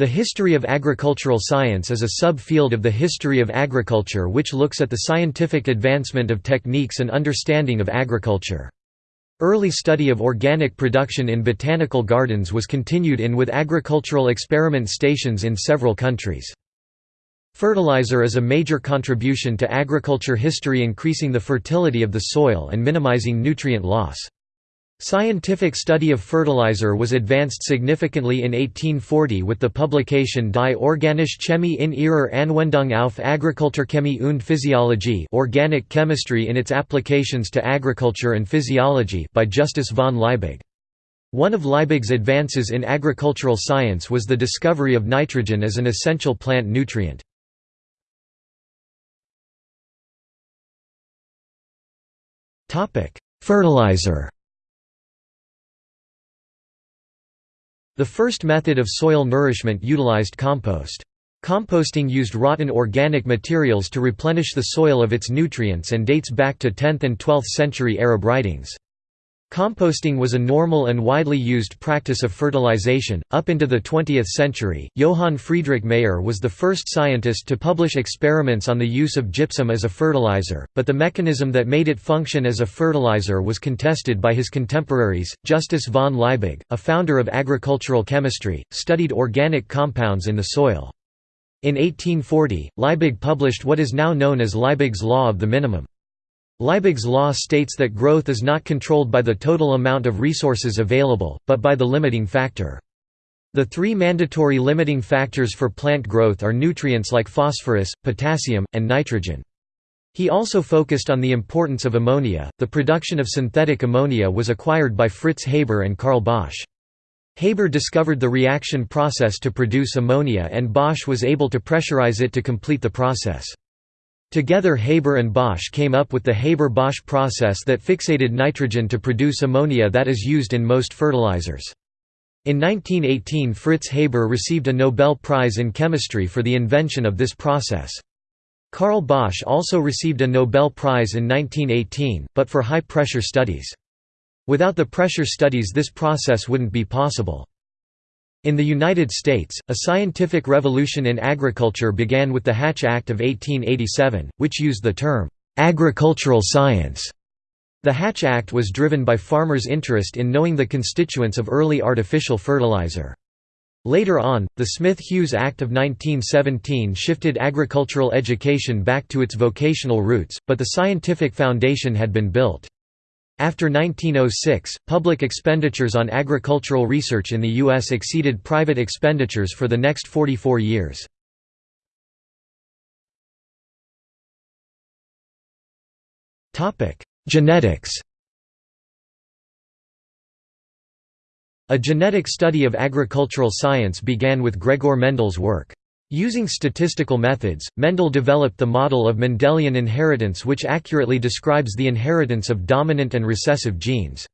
The history of agricultural science is a sub-field of the history of agriculture which looks at the scientific advancement of techniques and understanding of agriculture. Early study of organic production in botanical gardens was continued in with agricultural experiment stations in several countries. Fertilizer is a major contribution to agriculture history increasing the fertility of the soil and minimizing nutrient loss. Scientific study of fertilizer was advanced significantly in 1840 with the publication Die organische Chemie in ihrer Anwendung auf Agrikulturchemie und Physiologie Organic Chemistry in its applications to agriculture and physiology by Justus von Liebig. One of Liebig's advances in agricultural science was the discovery of nitrogen as an essential plant nutrient. Fertilizer The first method of soil nourishment utilized compost. Composting used rotten organic materials to replenish the soil of its nutrients and dates back to 10th and 12th century Arab writings. Composting was a normal and widely used practice of fertilization. Up into the 20th century, Johann Friedrich Mayer was the first scientist to publish experiments on the use of gypsum as a fertilizer, but the mechanism that made it function as a fertilizer was contested by his contemporaries. Justus von Liebig, a founder of agricultural chemistry, studied organic compounds in the soil. In 1840, Liebig published what is now known as Liebig's law of the minimum. Liebig's law states that growth is not controlled by the total amount of resources available, but by the limiting factor. The three mandatory limiting factors for plant growth are nutrients like phosphorus, potassium, and nitrogen. He also focused on the importance of ammonia. The production of synthetic ammonia was acquired by Fritz Haber and Karl Bosch. Haber discovered the reaction process to produce ammonia and Bosch was able to pressurize it to complete the process. Together Haber and Bosch came up with the Haber-Bosch process that fixated nitrogen to produce ammonia that is used in most fertilizers. In 1918 Fritz Haber received a Nobel Prize in Chemistry for the invention of this process. Karl Bosch also received a Nobel Prize in 1918, but for high-pressure studies. Without the pressure studies this process wouldn't be possible. In the United States, a scientific revolution in agriculture began with the Hatch Act of 1887, which used the term, "'agricultural science'". The Hatch Act was driven by farmers' interest in knowing the constituents of early artificial fertilizer. Later on, the Smith-Hughes Act of 1917 shifted agricultural education back to its vocational roots, but the scientific foundation had been built. After 1906, public expenditures on agricultural research in the U.S. exceeded private expenditures for the next 44 years. Genetics A genetic study of agricultural science began with Gregor Mendel's work. Using statistical methods, Mendel developed the model of Mendelian inheritance which accurately describes the inheritance of dominant and recessive genes.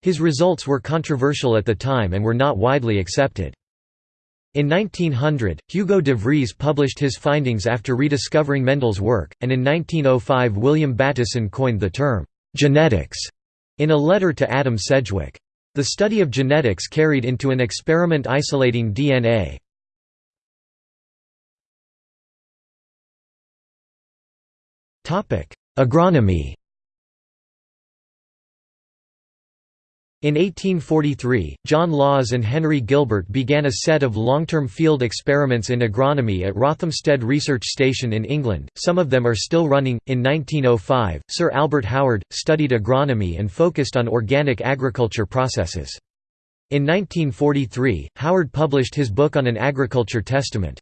His results were controversial at the time and were not widely accepted. In 1900, Hugo de Vries published his findings after rediscovering Mendel's work, and in 1905 William Bateson coined the term, "'genetics' in a letter to Adam Sedgwick. The study of genetics carried into an experiment isolating DNA, Agronomy In 1843, John Lawes and Henry Gilbert began a set of long-term field experiments in agronomy at Rothamsted Research Station in England, some of them are still running. In 1905, Sir Albert Howard, studied agronomy and focused on organic agriculture processes. In 1943, Howard published his book on an agriculture testament.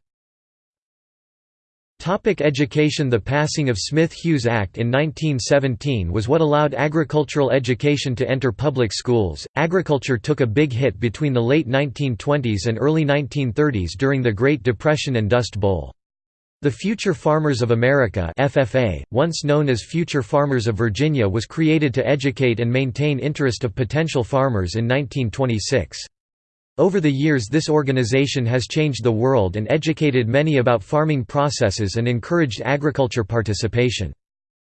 Topic education The passing of Smith-Hughes Act in 1917 was what allowed agricultural education to enter public schools. Agriculture took a big hit between the late 1920s and early 1930s during the Great Depression and Dust Bowl. The Future Farmers of America FFA, once known as Future Farmers of Virginia was created to educate and maintain interest of potential farmers in 1926. Over the years this organization has changed the world and educated many about farming processes and encouraged agriculture participation.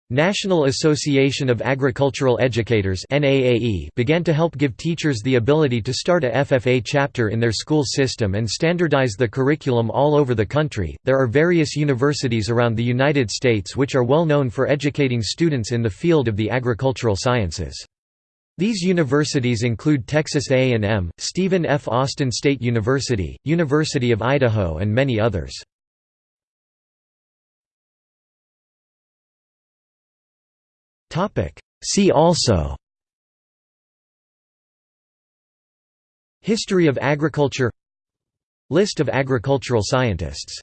National Association of Agricultural Educators began to help give teachers the ability to start a FFA chapter in their school system and standardize the curriculum all over the country. There are various universities around the United States which are well known for educating students in the field of the agricultural sciences. These universities include Texas A&M, Stephen F. Austin State University, University of Idaho and many others. See also History of agriculture List of agricultural scientists